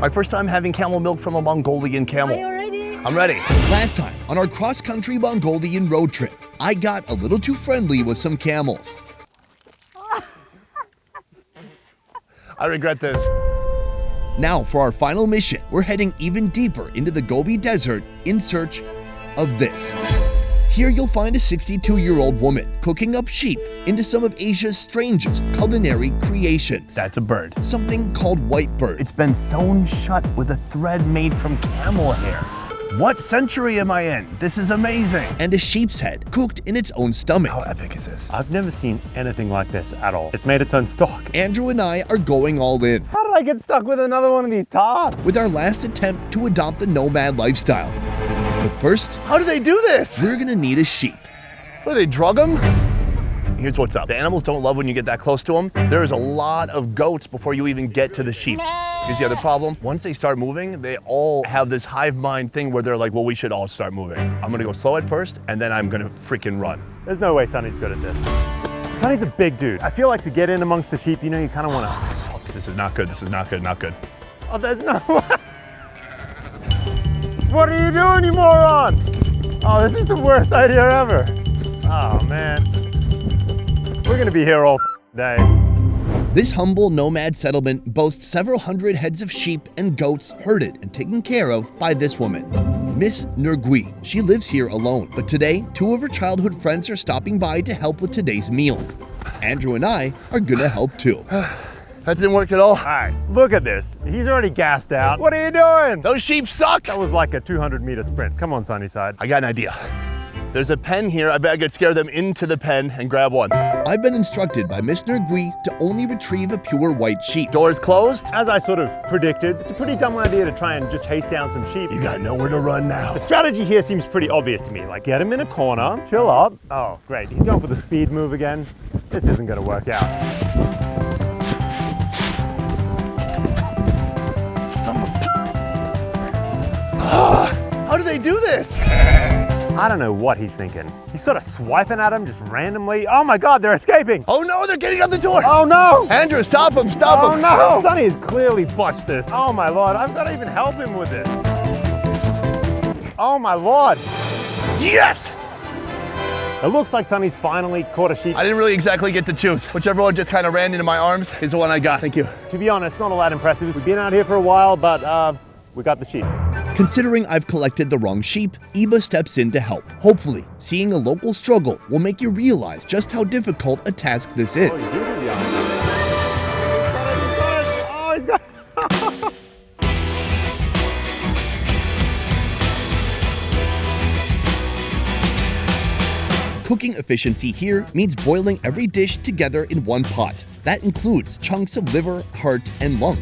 My first time having camel milk from a Mongolian camel. Are you ready? I'm ready. Last time on our cross-country Mongolian road trip, I got a little too friendly with some camels. I regret this. Now for our final mission, we're heading even deeper into the Gobi Desert in search of this. Here you'll find a 62-year-old woman cooking up sheep into some of Asia's strangest culinary creations. That's a bird. something called white bird. It's been sewn shut with a thread made from camel hair. What century am I in? This is amazing. and a sheep's head cooked in its own stomach. How epic is this? I've never seen anything like this at all. It's made its own stock. Andrew and I are going all in How did I get stuck with another one of these tasks? with our last attempt to adopt the nomad lifestyle. But first, How do they do this? we're gonna need a sheep. What, do they drug them? Here's what's up. The animals don't love when you get that close to them. There is a lot of goats before you even get to the sheep. Here's the other problem. Once they start moving, they all have this hive mind thing where they're like, well, we should all start moving. I'm gonna go slow at first, and then I'm gonna freaking run. There's no way Sonny's good at this. Sonny's a big dude. I feel like to get in amongst the sheep, you know, you kind of want to. This is not good, this is not good, not good. Oh, there's no. what are you doing, you moron? Oh, this is the worst idea ever. Oh man, we're gonna be here all day. This humble nomad settlement boasts several hundred heads of sheep and goats herded and taken care of by this woman, Miss Nurgui. She lives here alone, but today, two of her childhood friends are stopping by to help with today's meal. Andrew and I are gonna help too. That didn't work at all. All right, look at this. He's already gassed out. What are you doing? Those sheep suck. That was like a 200 meter sprint. Come on, Sunnyside. I got an idea. There's a pen here. I bet I could scare them into the pen and grab one. I've been instructed by Miss Nurgui to only retrieve a pure white sheep. Doors closed. As I sort of predicted, it's a pretty dumb idea to try and just chase down some sheep. You got nowhere to run now. The strategy here seems pretty obvious to me. Like, get him in a corner, chill up. Oh, great. He's going for the speed move again. This isn't going to work out. They do this? I don't know what he's thinking. He's sort of swiping at him just randomly. Oh my God, they're escaping. Oh no, they're getting out the door. Oh no. Andrew, stop him, stop Oh him. no! Sonny has clearly botched this. Oh my lord, I've got to even help him with this. Oh my lord! Yes! It looks like Sonny's finally caught a sheep. I didn't really exactly get to choose. Whichever one just kind of ran into my arms is the one I got. Thank you. To be honest, not all that impressive. We've been out here for a while, but uh, we got the sheep. Considering I've collected the wrong sheep, Iba steps in to help. Hopefully, seeing a local struggle will make you realize just how difficult a task this is. Oh, got Cooking efficiency here means boiling every dish together in one pot. That includes chunks of liver, heart, and lung.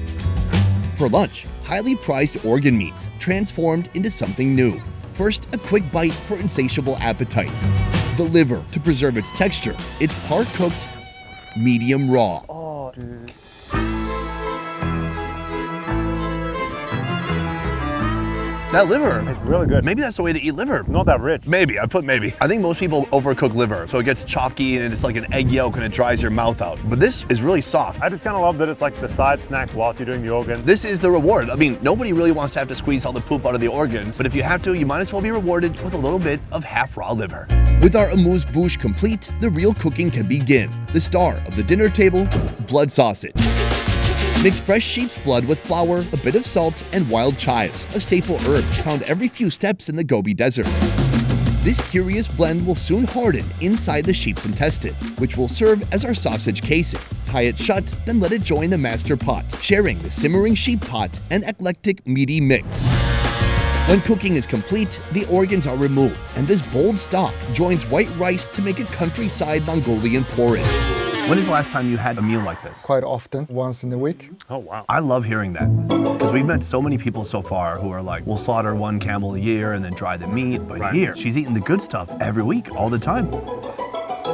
For lunch, highly prized organ meats transformed into something new. First, a quick bite for insatiable appetites. The liver to preserve its texture. It's par cooked, medium raw. Oh, That liver. It's really good. Maybe that's the way to eat liver. Not that rich. Maybe, I put maybe. I think most people overcook liver, so it gets chalky and it's like an egg yolk and it dries your mouth out. But this is really soft. I just kind of love that it's like the side snack whilst you're doing the organ. This is the reward. I mean, nobody really wants to have to squeeze all the poop out of the organs, but if you have to, you might as well be rewarded with a little bit of half raw liver. With our amuse bouche complete, the real cooking can begin. The star of the dinner table, blood sausage. Mix fresh sheep's blood with flour, a bit of salt, and wild chives, a staple herb found every few steps in the Gobi Desert. This curious blend will soon harden inside the sheep's intestine, which will serve as our sausage casing. Tie it shut, then let it join the master pot, sharing the simmering sheep pot and eclectic meaty mix. When cooking is complete, the organs are removed, and this bold stock joins white rice to make a countryside Mongolian porridge. When is the last time you had a meal like this? quite often, once in a week. Oh, wow. I love hearing that because we've met so many people so far who are like, we'll slaughter one camel a year and then dry the meat. But here, she's eating the good stuff every week, all the time.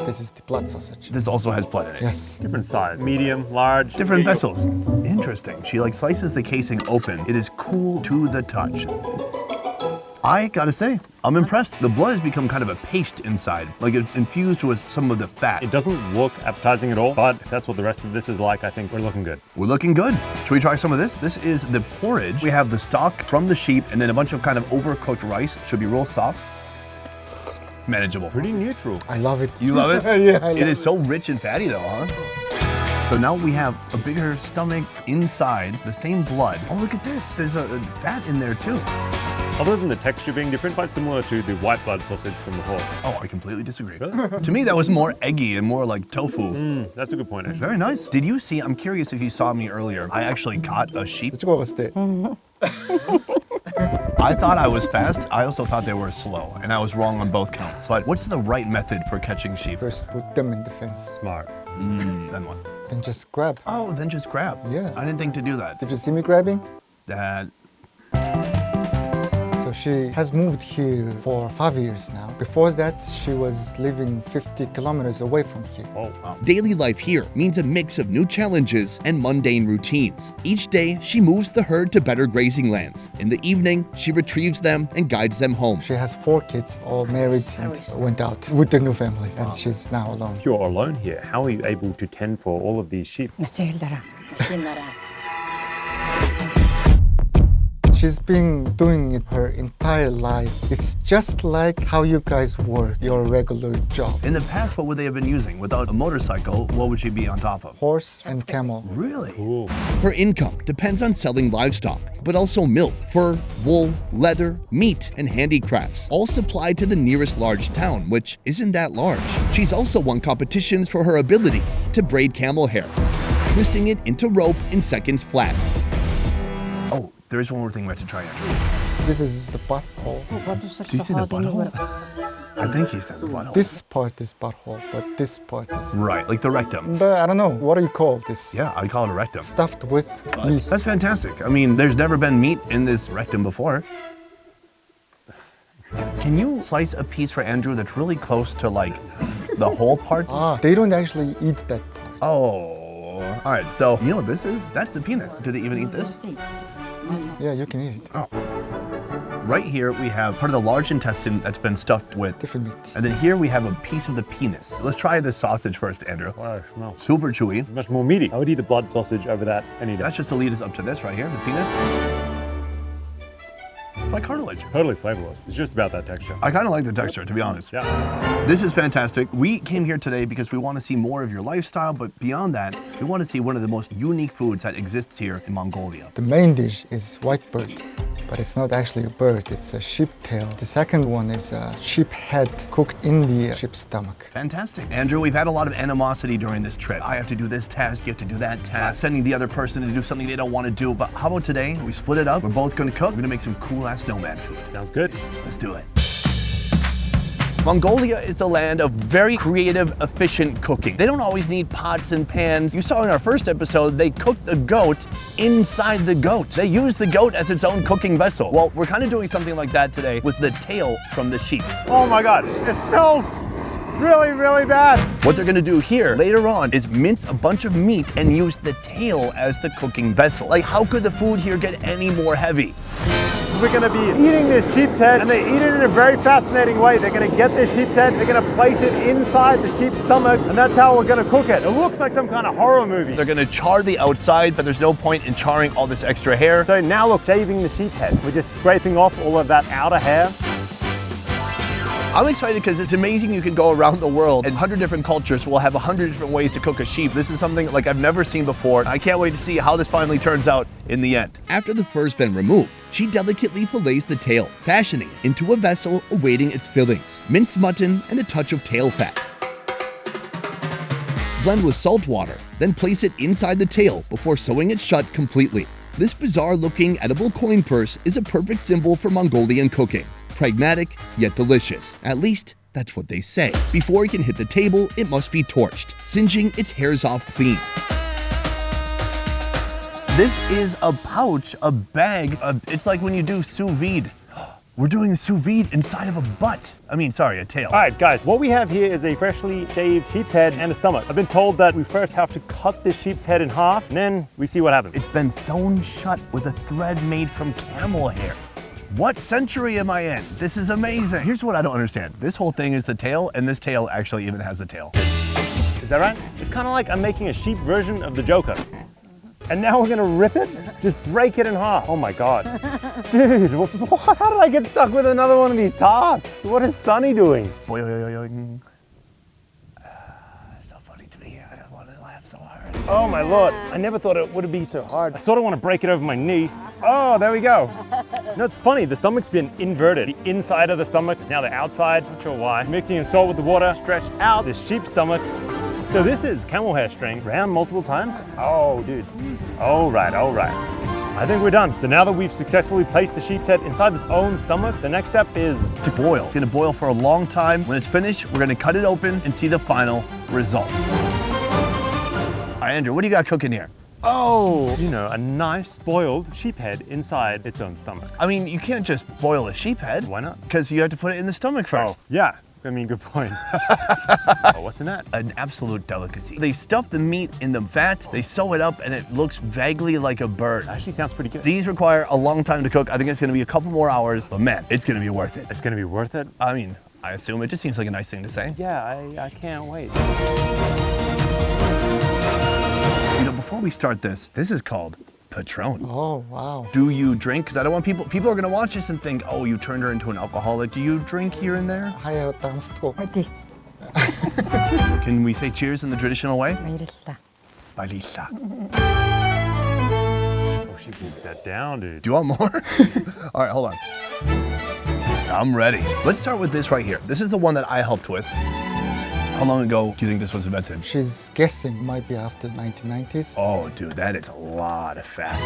This is the blood sausage. This also has blood in it. Yes. Different size. Medium, large. Different vessels. Interesting. She like slices the casing open. It is cool to the touch. I gotta say, I'm impressed. The blood has become kind of a paste inside, like it's infused with some of the fat. It doesn't look appetizing at all, but if that's what the rest of this is like, I think we're looking good. We're looking good. Should we try some of this? This is the porridge. We have the stock from the sheep and then a bunch of kind of overcooked rice. Should be real soft. Manageable. Pretty neutral. I love it. You love it? yeah, I It love is so rich and fatty though, huh? So now we have a bigger stomach inside, the same blood. Oh, look at this. There's a, a fat in there too. Other than the texture being different, quite similar to the white blood sausage from the horse. Oh, I completely disagree. Really? to me, that was more eggy and more like tofu. Mm, that's a good point, actually. Very nice. Did you see, I'm curious if you saw me earlier, I actually caught a sheep. I thought I was fast. I also thought they were slow, and I was wrong on both counts. But what's the right method for catching sheep? First, put them in the fence. Smart. Mm, then what? Then just grab. Oh, then just grab. Yeah. I didn't think to do that. Did you see me grabbing? That so she has moved here for five years now. Before that, she was living 50 kilometers away from here. Oh, Daily life here means a mix of new challenges and mundane routines. Each day, she moves the herd to better grazing lands. In the evening, she retrieves them and guides them home. She has four kids, all married and went out with their new families, and she's now alone. you're alone here, how are you able to tend for all of these sheep? She's been doing it her entire life. It's just like how you guys work your regular job. In the past, what would they have been using? Without a motorcycle, what would she be on top of? Horse and camel. Really? Cool. Her income depends on selling livestock, but also milk, fur, wool, leather, meat, and handicrafts, all supplied to the nearest large town, which isn't that large. She's also won competitions for her ability to braid camel hair, twisting it into rope in seconds flat. Oh, there is one more thing we have to try actually. This is the butthole. Do you see the butthole? I think he said the butthole. This part is butthole, but this part is. Right, like the rectum. But I don't know. What do you call this? Yeah, I call it a rectum. Stuffed with meat. That's fantastic. I mean, there's never been meat in this rectum before. Can you slice a piece for Andrew that's really close to like the whole part? Ah, they don't actually eat that part. Oh, all right. So you know this is that's the penis. Do they even eat this? Yeah, you can eat it. Oh. Right here we have part of the large intestine that's been stuffed with, Different meat. and then here we have a piece of the penis. Let's try this sausage first, Andrew. Oh, wow, smell. Super chewy. Much more meaty. I would eat the blood sausage over that any day. That's just to lead us up to this right here, the penis. It's like cartilage. totally flavorless. It's just about that texture. I kind of like the texture, to be honest. Yeah. This is fantastic. We came here today because we want to see more of your lifestyle, but beyond that, we want to see one of the most unique foods that exists here in Mongolia. The main dish is white bird, but it's not actually a bird, it's a sheep tail. The second one is a sheep head cooked in the sheep's stomach. Fantastic. Andrew, we've had a lot of animosity during this trip. I have to do this task, you have to do that task, sending the other person to do something they don't want to do. But how about today? We split it up. We're both going to cook. We're going to make some cool ass nomad food. Sounds good. Let's do it. Mongolia is a land of very creative, efficient cooking. They don't always need pots and pans. You saw in our first episode, they cooked the goat inside the goat. They use the goat as its own cooking vessel. Well, we're kind of doing something like that today with the tail from the sheep. Oh my god, it smells really, really bad. What they're gonna do here later on is mince a bunch of meat and use the tail as the cooking vessel. Like, how could the food here get any more heavy? We're gonna be eating this sheep's head, and they eat it in a very fascinating way. They're gonna get this sheep's head, they're gonna place it inside the sheep's stomach, and that's how we're gonna cook it. It looks like some kind of horror movie. They're gonna char the outside, but there's no point in charring all this extra hair. So now look, shaving the sheep head. We're just scraping off all of that outer hair. I'm excited because it's amazing you can go around the world and 100 different cultures will have 100 different ways to cook a sheep. This is something like I've never seen before. I can't wait to see how this finally turns out in the end. After the fur's been removed, she delicately fillets the tail, fashioning it into a vessel awaiting its fillings, minced mutton, and a touch of tail fat. Blend with salt water, then place it inside the tail before sewing it shut completely. This bizarre looking edible coin purse is a perfect symbol for Mongolian cooking. Pragmatic, yet delicious. At least, that's what they say. Before it can hit the table, it must be torched, singeing its hairs off clean. This is a pouch, a bag. Of, it's like when you do sous vide. We're doing a sous vide inside of a butt. I mean, sorry, a tail. All right, guys, what we have here is a freshly shaved sheep's head and a stomach. I've been told that we first have to cut this sheep's head in half, and then we see what happens. It's been sewn shut with a thread made from camel hair. What century am I in? This is amazing. Here's what I don't understand. This whole thing is the tail, and this tail actually even has a tail. Is that right? It's kind of like I'm making a sheep version of the Joker. And now we're gonna rip it? Just break it in half. Oh my God. Dude, how did I get stuck with another one of these tasks? What is Sonny doing? Boing. So funny to me. I don't want to laugh so hard. Oh my Lord. I never thought it would be so hard. I sort of want to break it over my knee. Oh, there we go. No, it's funny. The stomach's been inverted. The inside of the stomach, now the outside. Not sure why. Mixing in salt with the water, stretch out this sheep stomach. So this is camel hair string, round multiple times. Oh, dude. All right, all right. I think we're done. So now that we've successfully placed the sheep's head inside its own stomach, the next step is To boil. It's gonna boil for a long time. When it's finished, we're gonna cut it open and see the final result. All right, Andrew, what do you got cooking here? Oh, you know, a nice boiled sheep head inside its own stomach. I mean, you can't just boil a sheep head. Why not? Because you have to put it in the stomach oh, first. Oh, yeah. I mean, good point. oh, what's in that? An absolute delicacy. They stuff the meat in the fat, they sew it up, and it looks vaguely like a bird. Actually sounds pretty good. These require a long time to cook. I think it's gonna be a couple more hours, but man, it's gonna be worth it. It's gonna be worth it. I mean, I assume it just seems like a nice thing to say. Yeah, I, I can't wait. You know, before we start this, this is called Patron. Oh, wow. Do you drink? Because I don't want people, people are going to watch this and think, oh, you turned her into an alcoholic. Do you drink here and there? I do. Can we say cheers in the traditional way? Bailisa. Oh, she beat that down, dude. Do you want more? All right, hold on. I'm ready. Let's start with this right here. This is the one that I helped with. How long ago do you think this was invented? She's guessing might be after 1990s. Oh, dude, that is a lot of fat.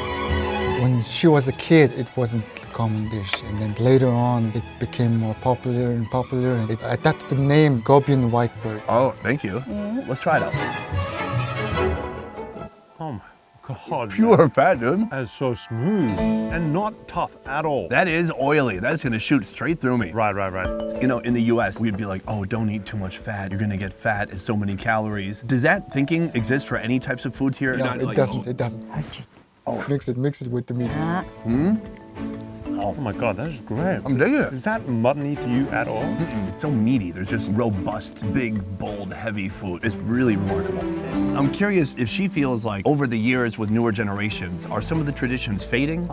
When she was a kid, it wasn't a common dish. And then later on, it became more popular and popular. And it adapted the name Gobian Whitebird. Oh, thank you. Mm-hmm. Let's try it out. God, Pure man. fat, dude. That is so smooth and not tough at all. That is oily. That's gonna shoot straight through me. Right, right, right. You know, in the US, we'd be like, oh, don't eat too much fat. You're gonna get fat. It's so many calories. Does that thinking exist for any types of foods here? No, not it like, doesn't. Oh. It doesn't. Oh. Mix it, mix it with the meat. Uh-huh. Hmm? Oh. oh. my god, that is great. I'm digging it. Is that muttony to you at all? Mm -mm. It's so meaty. There's just robust, big, bold, heavy food. It's really remarkable. I'm curious if she feels like over the years with newer generations, are some of the traditions fading?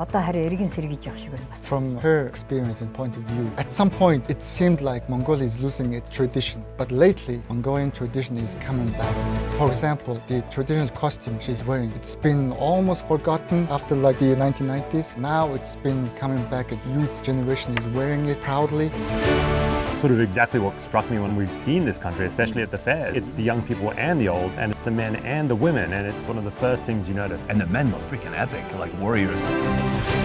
From her experience and point of view, at some point it seemed like Mongolia is losing its tradition, but lately Mongolian tradition is coming back. For example, the traditional costume she's wearing, it's been almost forgotten after like the 1990s. Now it's been coming back and youth generation is wearing it proudly. Sort of exactly what struck me when we've seen this country, especially at the fair. It's the young people and the old, and it's the men and the women, and it's one of the first things you notice. And the men look freaking epic, like warriors.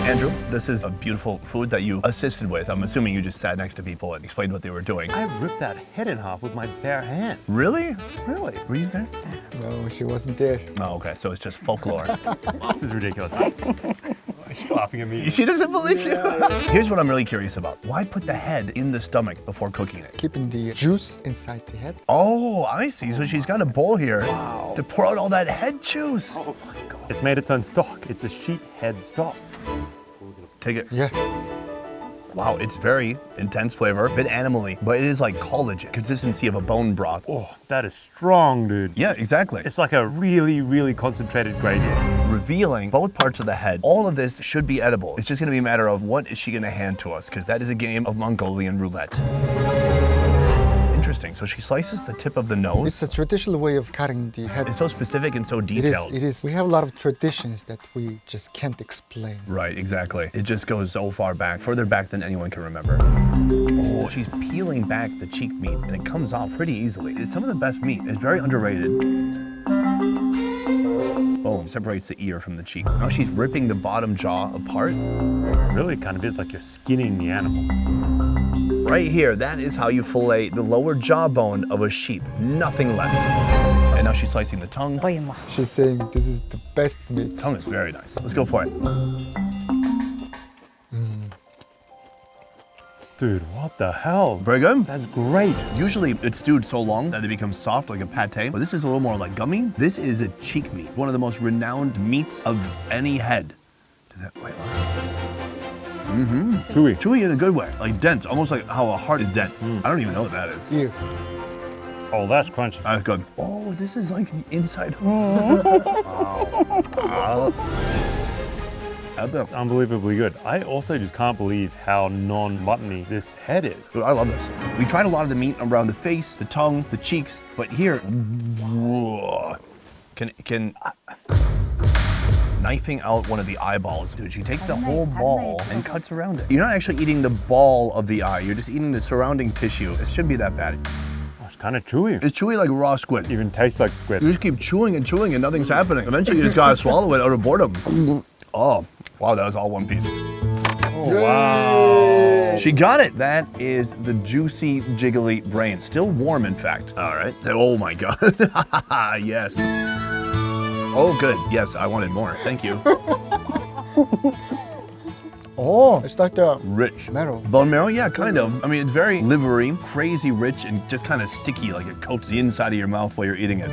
Andrew, this is a beautiful food that you assisted with. I'm assuming you just sat next to people and explained what they were doing. I ripped that head in half with my bare hand. Really? Really? Were you there? No, she wasn't there. Oh, okay. So it's just folklore. This is ridiculous. She's laughing at me. she doesn't believe you. Here's what I'm really curious about. Why put the head in the stomach before cooking it? Keeping the juice inside the head. Oh, I see. So she's got a bowl here to pour out all that head juice. Oh my god. It's made its own stock. It's a sheep head stock. Take it. Yeah. Wow, it's very intense flavor, a bit animally, but it is like collagen, consistency of a bone broth. Oh, that is strong, dude. Yeah, exactly. It's like a really, really concentrated gradient. Revealing both parts of the head. All of this should be edible. It's just gonna be a matter of what is she gonna hand to us, because that is a game of Mongolian roulette. Interesting. So she slices the tip of the nose. It's a traditional way of cutting the head. It's so specific and so It is, detailed. it is. We have a lot of traditions that we just can't explain. Right, exactly. It just goes so far back, further back than anyone can remember. Oh, she's peeling back the cheek meat and it comes off pretty easily. It's some of the best meat. It's very underrated separates the ear from the cheek. Now she's ripping the bottom jaw apart. It really kind of is like you're skinning the animal. Right here, that is how you fillet the lower jawbone of a sheep. Nothing left. And now she's slicing the tongue. Oh, she's saying this is the best meat. Tongue is very nice. Let's go for it. Dude, what the hell? Very good. That's great. Usually it's stewed so long that it becomes soft like a pate, but this is a little more like gummy. This is a cheek meat, one of the most renowned meats of any head. Does that, wait, what? Mm-hmm. Chewy. Chewy in a good way, like dense, almost like how a heart is dense. Mm. I don't even know what that is. Ear. Oh, that's crunchy. That's good. Oh, this is like the inside. Wow. Dude, Unbelievably good. I also just can't believe how non-muttony this head is. I love this. We tried a lot of the meat around the face, the tongue, the cheeks, but here, whoa. can can knifing out one of the eyeballs, dude. She takes the whole ball and cuts around it. You're not actually eating the ball of the eye. You're just eating the surrounding tissue. It shouldn't be that bad. Oh, it's kind of chewy. It's chewy like raw squid. even tastes like squid. You just keep chewing and chewing and nothing's happening. Eventually, you just gotta swallow it out of boredom. Oh, wow, that was all one piece. Oh, wow. She got it. That is the juicy, jiggly brain. Still warm, in fact. All right. Oh my God. yes. Oh, good. Yes, I wanted more. Thank you. Oh, it's like the Rich. marrow. Bone marrow? Yeah, kind of. I mean, it's very livery, crazy rich, and just kind of sticky, like it coats the inside of your mouth while you're eating it.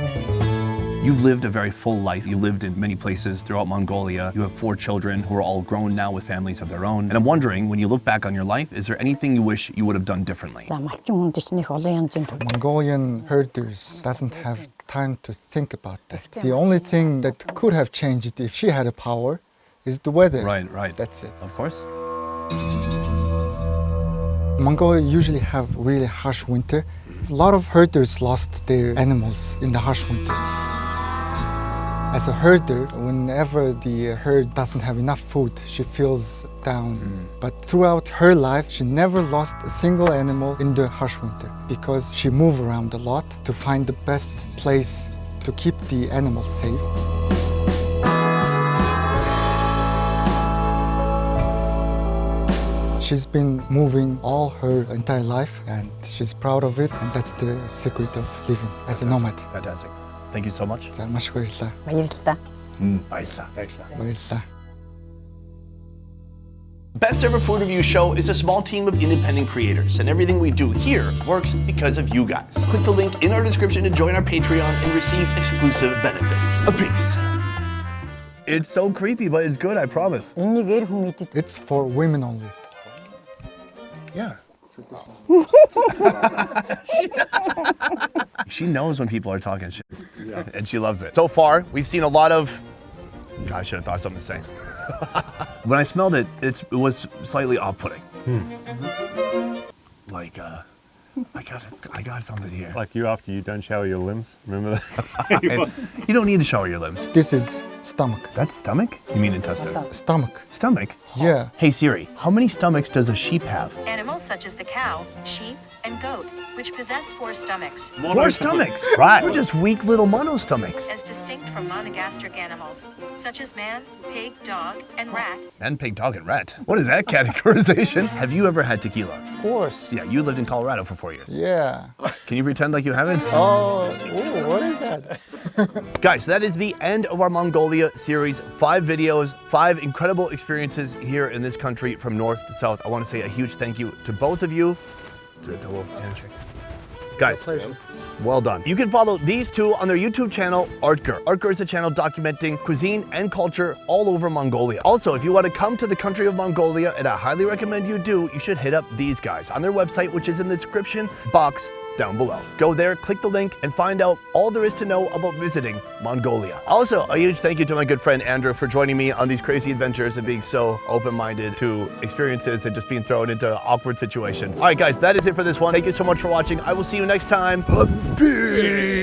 You've lived a very full life. You lived in many places throughout Mongolia. You have four children who are all grown now with families of their own. And I'm wondering, when you look back on your life, is there anything you wish you would have done differently? Mongolian herders doesn't have time to think about that. The only thing that could have changed if she had a power is the weather. Right, right. That's it. Of course. Mongolia usually have really harsh winter. A lot of herders lost their animals in the harsh winter. As a herder, whenever the herd doesn't have enough food, she feels down. Mm. But throughout her life, she never lost a single animal in the harsh winter because she moved around a lot to find the best place to keep the animals safe. She's been moving all her entire life and she's proud of it and that's the secret of living as a nomad. Fantastic. Thank you so much. За маш их баярлалаа. Баярлалаа. Aisa. Баярлалаа. Best Ever Food Review Show is a small team of independent creators, and everything we do here works because of you guys. Click the link in our description to join our Patreon and receive exclusive benefits. A peace. It's so creepy, but it's good, I promise. Энийг эр хүн идэд It's for women only. Yeah. she knows when people are talking shit. And she loves it. So far, we've seen a lot of. God, I should have thought something to say. when I smelled it, it's, it was slightly off putting. Like, uh, I got it. I got something here. Like you after you don't shower your limbs. Remember that? you don't need to shower your limbs. This is stomach. That's stomach? You mean intestine? Stomach. Stomach? Yeah. Hey Siri, how many stomachs does a sheep have? Animals such as the cow, sheep, and goat, which possess four stomachs, Four stomachs. Right. We're just weak little monostomachs. as distinct from monogastric animals, such as man, pig, dog, and rat. And pig, dog, and rat. What is that categorization? Have you ever had tequila? Of course. Yeah, you lived in Colorado for four years. Yeah. Can you pretend like you haven't? Oh, ooh, what is that? Guys, that is the end of our Mongolia series. Five videos, five incredible experiences here in this country from north to south. I want to say a huge thank you to both of you. To the little handshake. Guys, well done. You can follow these two on their YouTube channel, Artger. Artger is a channel documenting cuisine and culture all over Mongolia. Also, if you want to come to the country of Mongolia, and I highly recommend you do, you should hit up these guys on their website, which is in the description box down below. Go there, click the link, and find out all there is to know about visiting Mongolia. Also, a huge thank you to my good friend Andrew for joining me on these crazy adventures and being so open-minded to experiences and just being thrown into awkward situations. All right, guys, that is it for this one. Thank you so much for watching. I will see you next time. Peace.